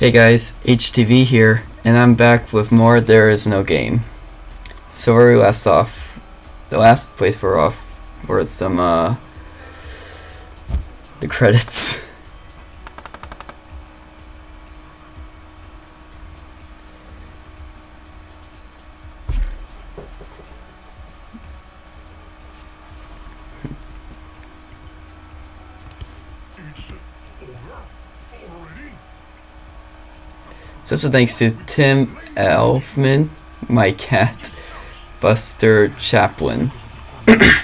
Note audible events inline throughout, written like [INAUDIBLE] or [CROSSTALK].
Hey guys, HTV here, and I'm back with more There Is No Game. So where we last off, the last place we're off were some, uh, the credits. [LAUGHS] Special thanks to Tim Elfman, my cat, Buster Chaplin. [COUGHS] I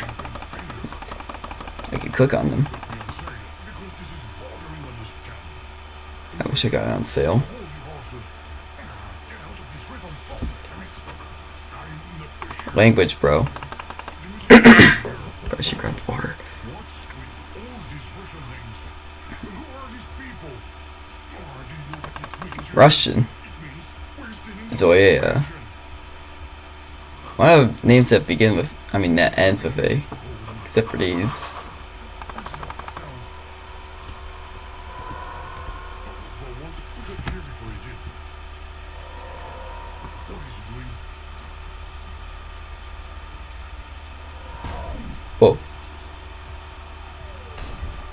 could click on them. I wish I got it on sale. Language, bro. Russian. Zoya. Why do names that begin with, I mean that ends with A? Except for these. Whoa.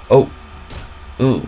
Oh. Ooh.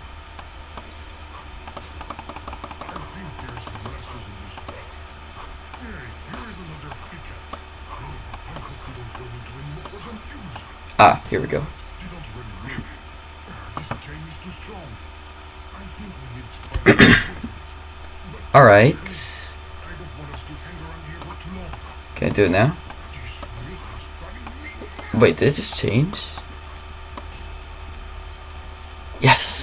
Ah, here we go. [COUGHS] Alright. Can I do it now? Wait, did it just change? Yes!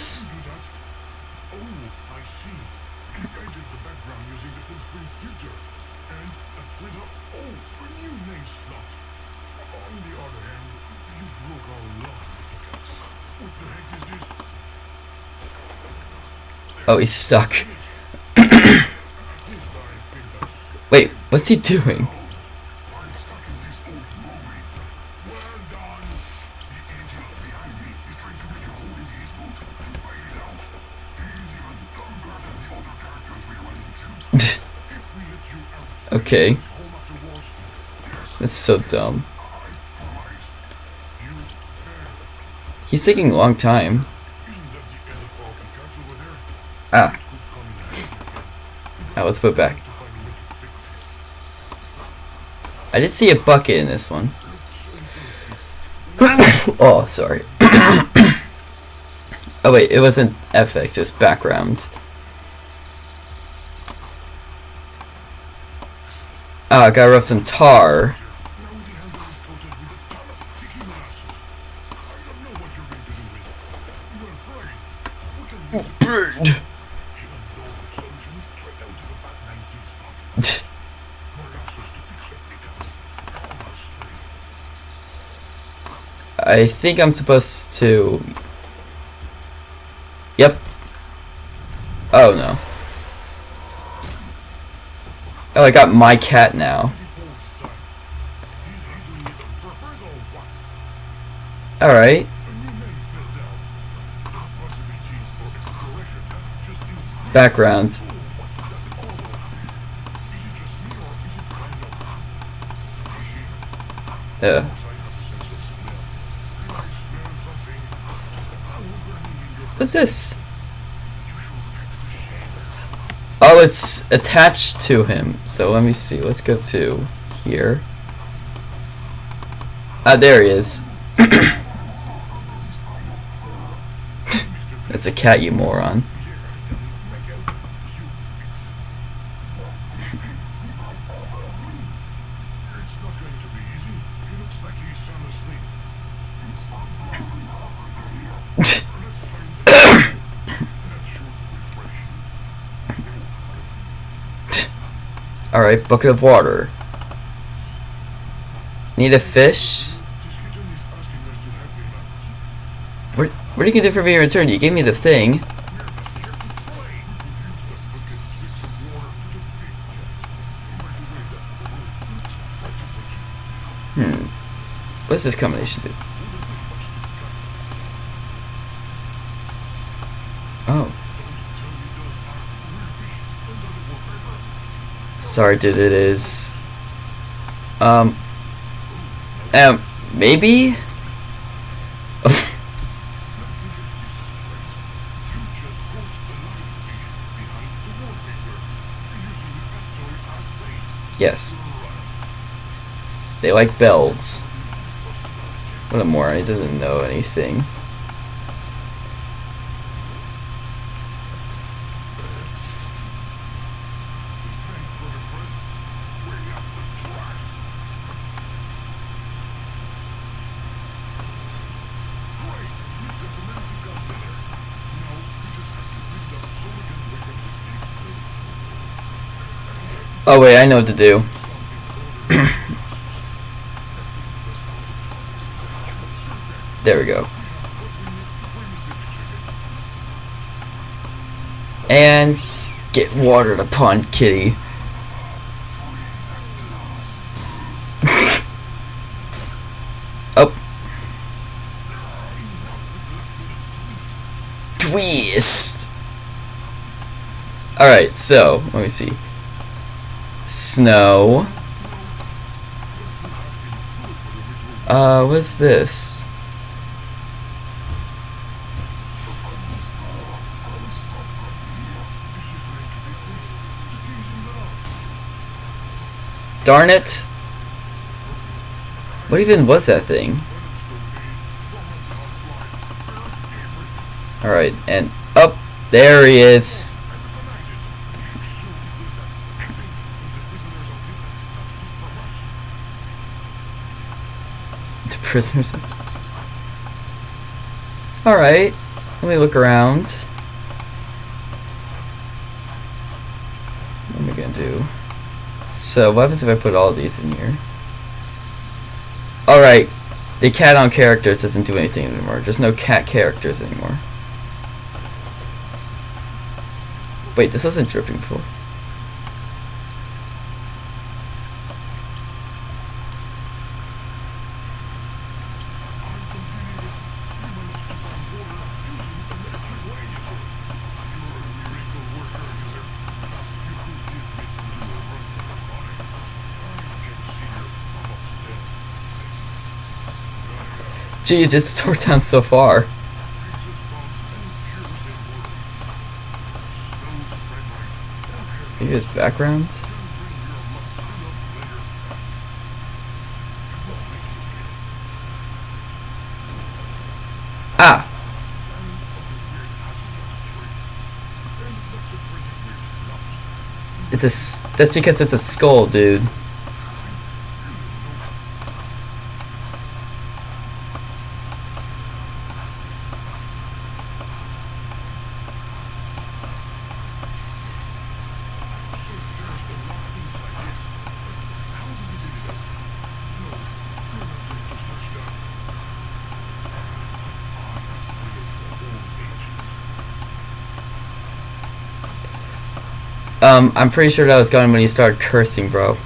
Oh, he's stuck. [COUGHS] Wait, what's he doing? [LAUGHS] okay. That's so dumb. He's taking a long time. let's put back. I did see a bucket in this one. [COUGHS] oh, sorry. [COUGHS] oh wait, it wasn't FX, it's background. Oh, I gotta rub some tar. Bird. [LAUGHS] I think I'm supposed to... Yep. Oh, no. Oh, I got my cat now. Alright. Background. Yeah. What's this? Oh, it's attached to him. So let me see. Let's go to here. Ah, there he is. [COUGHS] That's a cat, you moron. Bucket of water. Need a fish? What, what are you do for me in return? You gave me the thing. Hmm. What's this combination do? Oh. Sorry, dude, it is. Um. Um, maybe? [LAUGHS] Yes. They like bells. What a moron, he doesn't know anything. Thanks for the present. Bring up the trash. Great, we've got the magic out there. Now we just have to clean up so we can wake up the pig. Oh wait, I know what to do. [CLEARS THROAT] there we go. And get watered upon kitty. [LAUGHS] oh. Twist. Alright, so, let me see. Snow. Uh, what's this? Darn it! What even was that thing? Alright, and up there he is. Prisoners. Alright, let me look around. What am I gonna do? So, what happens if I put all these in here? Alright, the cat on characters doesn't do anything anymore. There's no cat characters anymore. Wait, this wasn't dripping before. Jeez, it's tore down so far. Maybe his background? Ah! It's a, that's because it's a skull, dude. Um, I'm pretty sure that was gone when you started cursing, bro.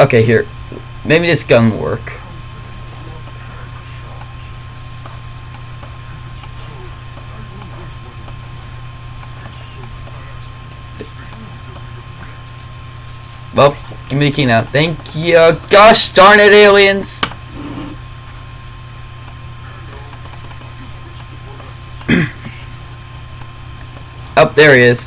Okay, here. Maybe this gun will work. Well, give me the key now. Thank you. Gosh darn it, aliens! Up [CLEARS THROAT] oh, there he is.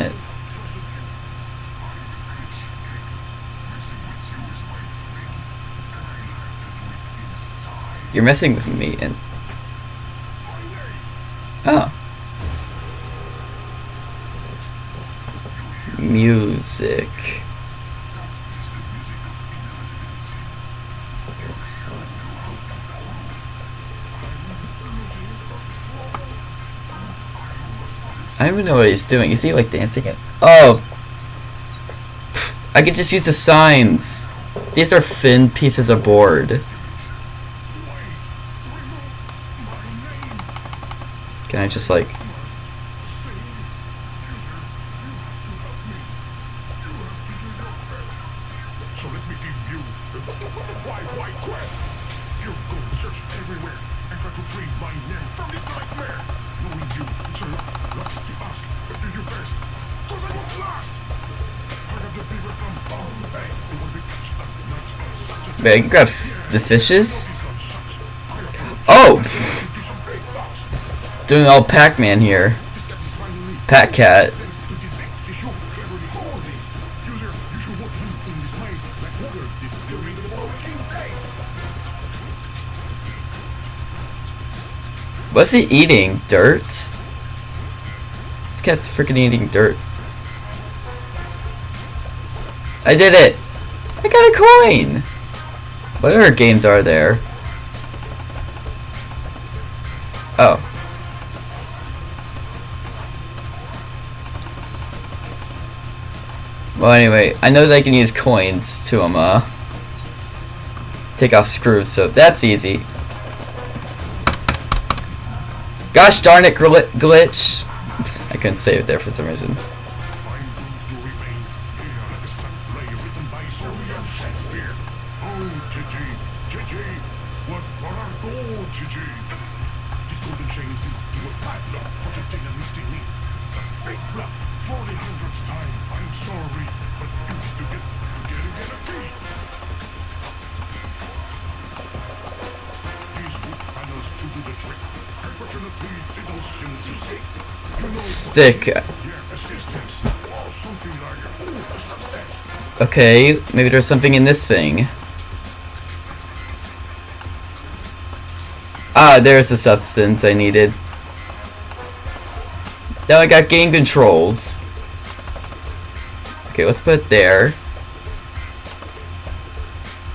it in style. You're messing with me and oh. Music. I don't even know what he's doing. Is he like dancing it? Oh! I could just use the signs. These are thin pieces of board. Can I just like why why quest. You go search everywhere and try to free my name from this nightmare. Knowing you, lot to ask, but do your best. Cause I was lost. I got the fever from Bombay. Will be catch a night on such a grab the fishes? Oh! Doing all Pac-Man here. This What's he eating? Dirt? This cat's freaking eating dirt. I did it! I got a coin! What other games are there? Oh. Well, anyway, I know that I can use coins to um, uh, take off screws, so that's easy. Gosh darn it, gl- glitch! I couldn't save it there for some reason. Substance. Okay, maybe there's something in this thing. Ah, there's the substance I needed. Now I got game controls. Okay, let's put it there.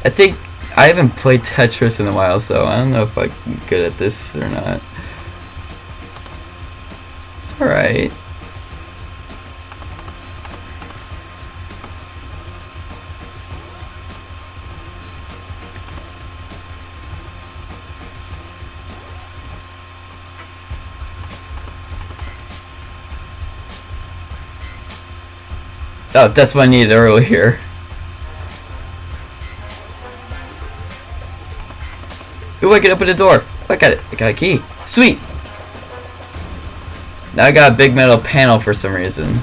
I think I haven't played Tetris in a while, so I don't know if I'm good at this or not. Alright. Oh, that's what I needed earlier. Ooh, I can open the door. I got it. I got a key. Sweet. Now I got a big metal panel for some reason.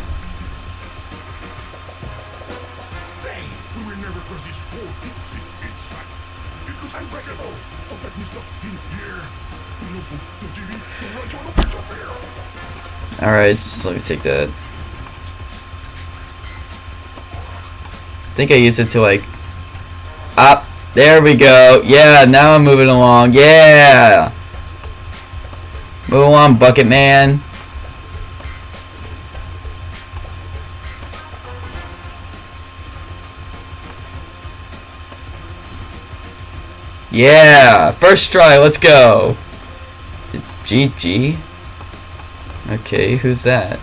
Alright, just let me take that. I think I used it to like... Up. There we go. Yeah, now I'm moving along. Yeah! Move along, Bucket Man. Yeah! First try, let's go! GG? Okay, who's that?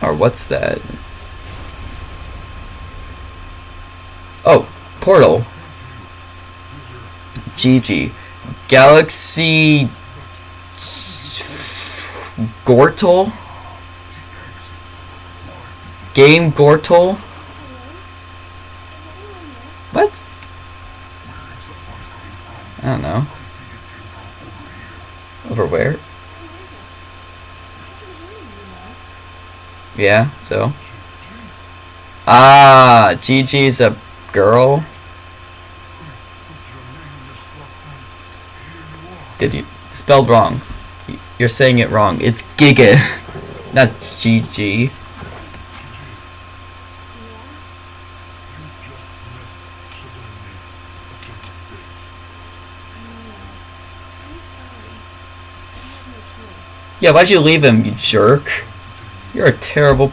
Or what's that? Oh, Portal. GG. Galaxy Gortle? Game Gortle? What? I don't know. Over where? Yeah, so? Ah, Gigi's a girl? Did you? Spelled wrong. You're saying it wrong. It's Giga, [LAUGHS] not GG. Yeah, why'd you leave him, you jerk? You're a terrible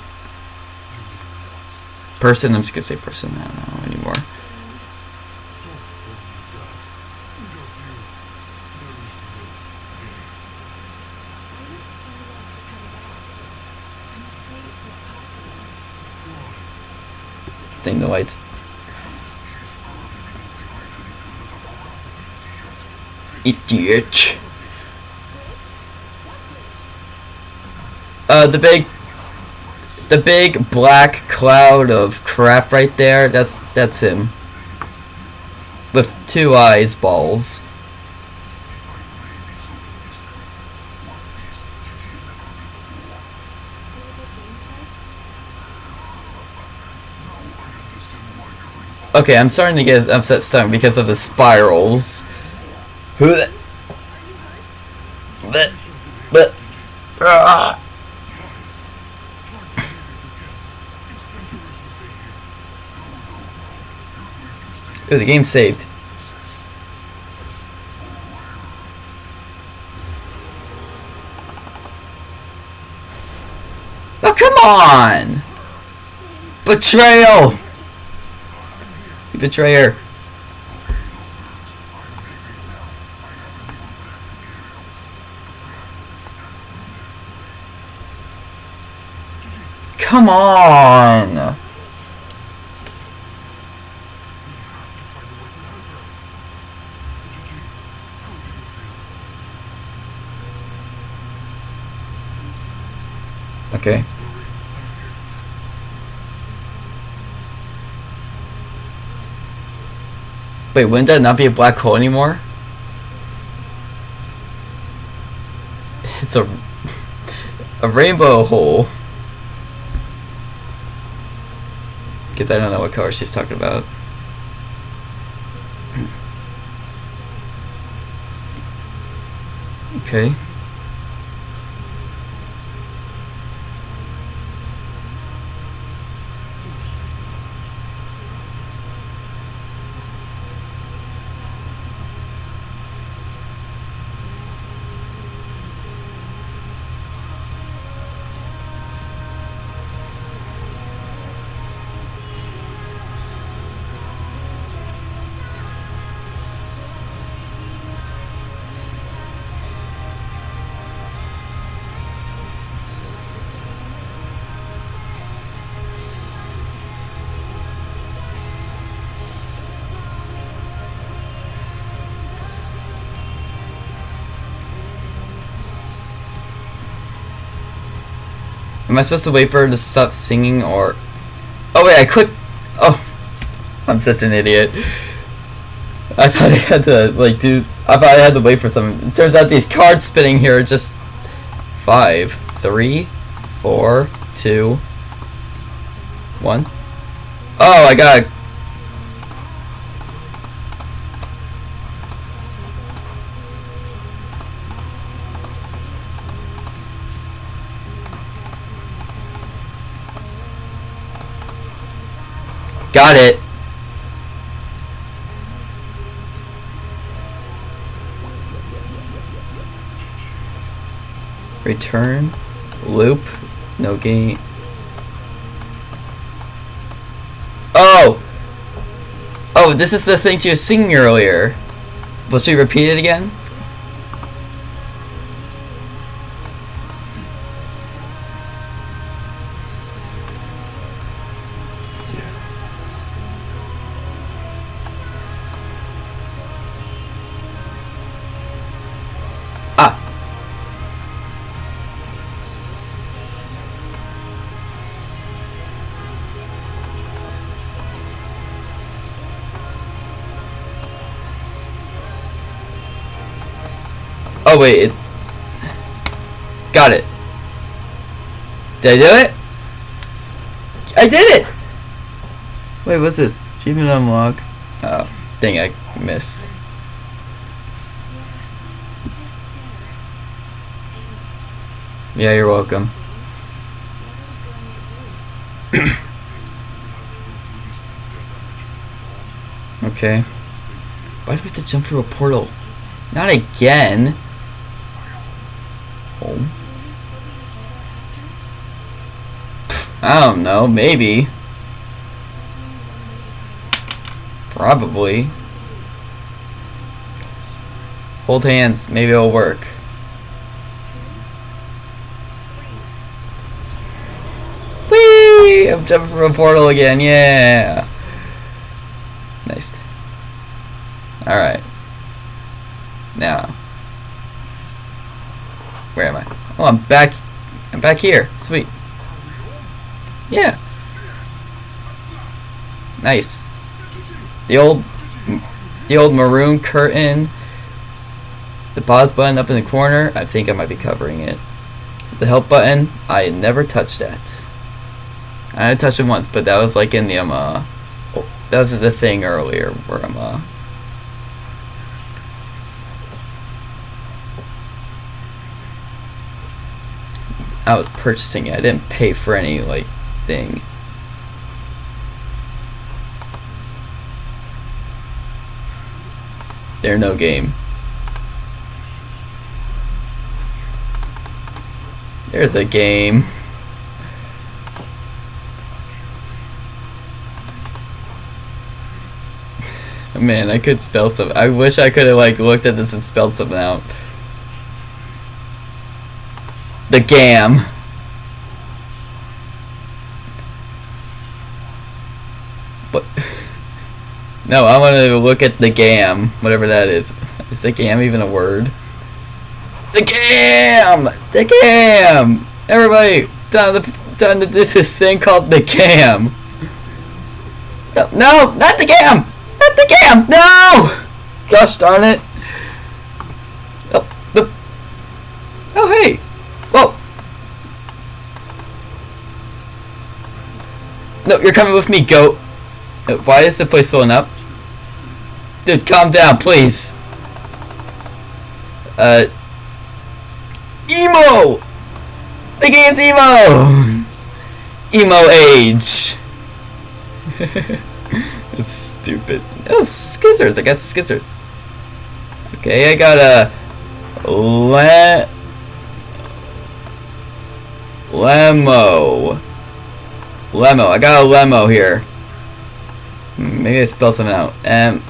person. I'm just gonna say person. Know anymore. Don't call me that. Without you, there is no game. I would so love to come back. I'm afraid it's not possible. Ding the lights. Idiot. Glitch? What glitch? Uh, the big, the big black cloud of crap right there. That's that's him. With two eyes, balls. Okay, I'm starting to get upset stomach because of the spirals. Who? But, but, ah. Ooh, the game saved. Oh, come on! Betrayal! Betrayer. Come on! Okay. Wait, wouldn't that not be a black hole anymore? It's a [LAUGHS] a rainbow hole. Because I don't know what color she's talking about. Okay. Am I supposed to wait for her to stop singing or... Oh wait, I clicked... Oh. [LAUGHS] I'm such an idiot. I thought I had to, like, do... I thought I had to wait for something. It turns out these cards spinning here are just... Five, three, four, two, one. Oh, I got... Got it. Return. Loop. No game. Oh! Oh, this is the thing she was singing earlier. Will she repeat it again? Oh wait, it got it. Did I do it? I did it! Wait, what's this? Achievement unlock. Oh, dang, I missed. Yeah. You're welcome. What are we going to do? Okay. Why do we have to jump through a portal? Not again. I don't know. Maybe. Probably. Hold hands. Maybe it'll work. Whee! I'm jumping from a portal again. Yeah. Nice. Alright. Now. Where am I? Oh, I'm back. I'm back here. Sweet. Yeah. Nice. The old, the old maroon curtain. The pause button up in the corner. I think I might be covering it. The help button. I never touched that. I touched it once, but that was like in the um. Uh, that was the thing earlier where I'm uh. I was purchasing it. I didn't pay for any like thing. There no game. There's a game. [LAUGHS] Man, I could spell some. I wish I could have like looked at this and spelled something out. The gam. What? No, I want to look at the gam, whatever that is. Is the gam even a word? The gam! The gam! Everybody, done the done the, this is thing called the gam. No, no, not the gam! Not the gam! No! Gosh darn it! Oh, the. Oh hey! Whoa! No, you're coming with me, goat. Why is the place filling up? Dude, calm down, please. Uh. Emo! The game's emo! [LAUGHS] Emo age. [LAUGHS] That's stupid. Oh, skizzers. I got skizzers. Okay, I got a le lemo. Lemo. I got a lemo here. Maybe I spell something out. Um,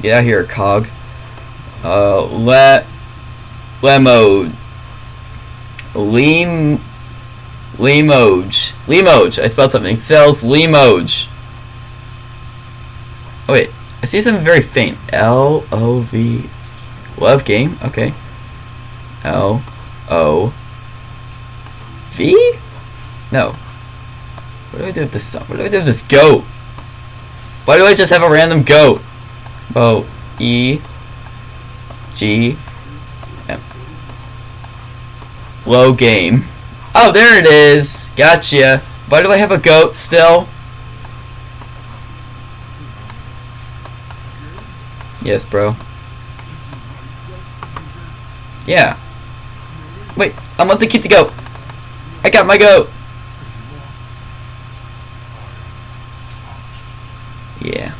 get out here, cog. Uh, le lemo. Lim Limoge. Limoge. I spelled something. It spells Limoge. Oh wait, I see something very faint. L O V. Love game. Okay. L O V. No. What do I do with this? What do I do with this goat? Why do I just have a random goat? O E G M. Low game. Oh, there it is. Gotcha. Why do I have a goat still? Yes, bro. Yeah. Wait, I want the kid to go. I got my goat. Yeah.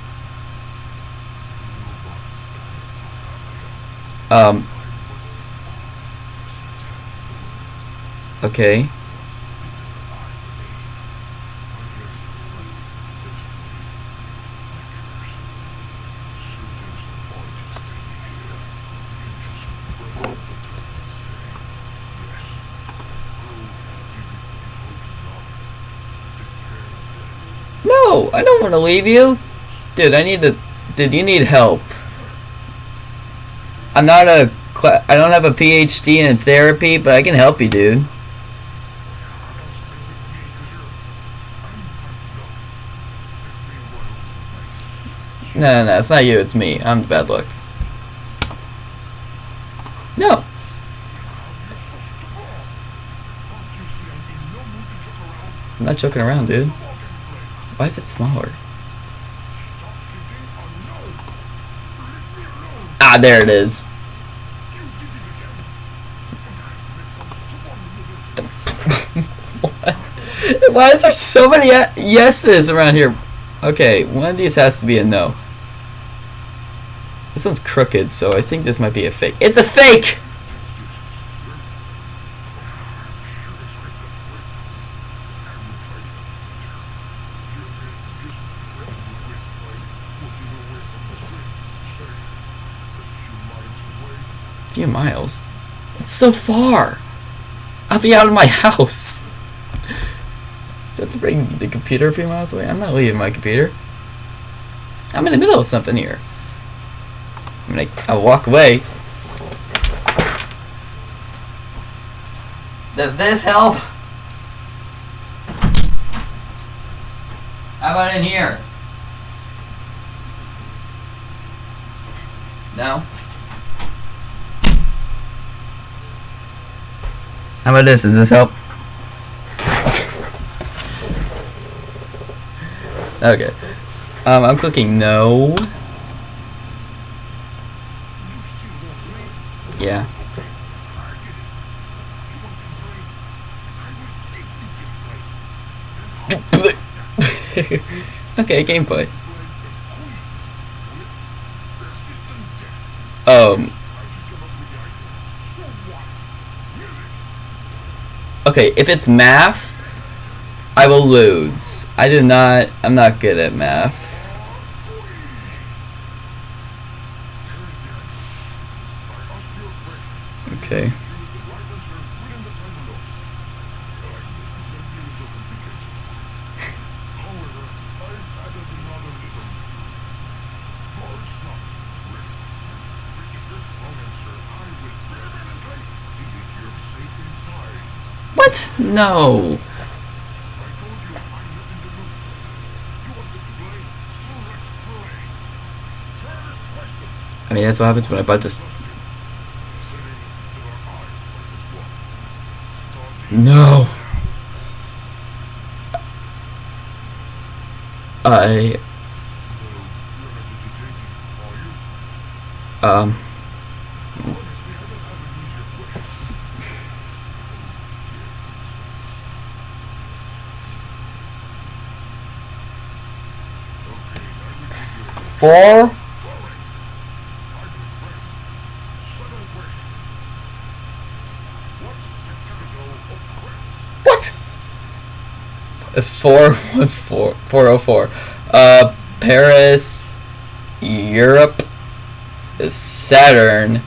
Um. Okay. No, I don't want to leave you. Dude, I need to. Dude, you need help. I'm not a. I don't have a PhD in therapy, but I can help you, dude. No, no, no, it's not you, it's me. I'm the bad luck. No. I'm not joking around, dude. Why is it smaller? Ah, there it is. [LAUGHS] Why is there so many yeses around here? Okay, one of these has to be a no. This one's crooked, so I think this might be a fake. It's a fake! Few miles? It's so far! I'll be out of my [LAUGHS] house! Do I bring the computer a few miles away? I'm not leaving my computer. I'm in the middle of something here. I'm gonna I'll walk away. Does this help? How about in here? No? How about this? Does this help? okay. Um, I'm clicking no. Yeah. [LAUGHS] okay, gameplay. Um. Okay, if it's math, I will lose. I do not. I'm not good at math. Okay. What? No. I mean, that's what happens when I buy this. No. I. Um. Four. What? Uh, Four one four four oh four. Uh, Paris, Europe, Saturn,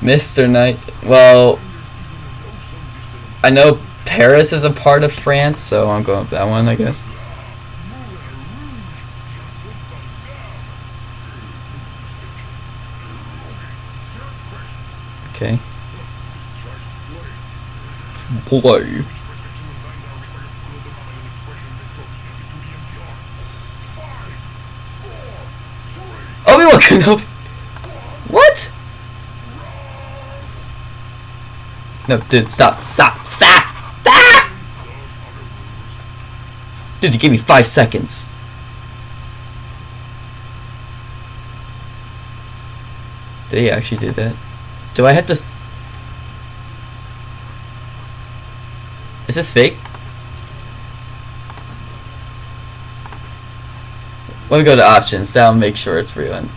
Mister Knight. Well, I know Paris is a part of France, so I'm going with that one, I guess. Okay. Play. [LAUGHS] What? No, dude, stop, stop, stop, stop! Dude, you gave me five seconds. Did he actually do that? Do I have to... Is this fake? Let me go to options. That'll make sure it's real.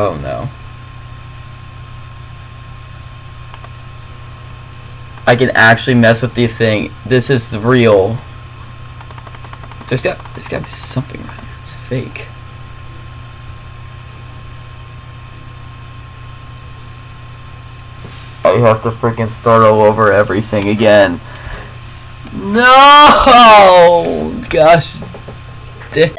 Oh no. I can actually mess with the thing. This is the real. There's got there's got to be something around here. It's fake. Oh, I have to freaking start all over everything again. No! [LAUGHS] Gosh. da-